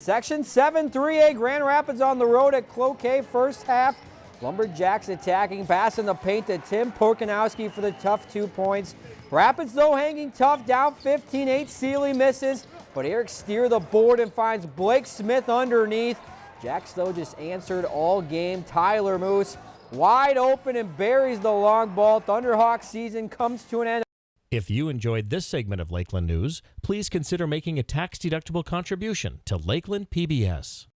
Section 7 3A Grand Rapids on the road at Cloquet first half. Lumberjacks attacking, passing the paint to Tim Porkanowski for the tough two points. Rapids though hanging tough, down 15-8. Sealy misses, but Eric steer the board and finds Blake Smith underneath. Jacks though just answered all game. Tyler Moose wide open and buries the long ball. Thunderhawk season comes to an end. If you enjoyed this segment of Lakeland News, please consider making a tax-deductible contribution to Lakeland PBS.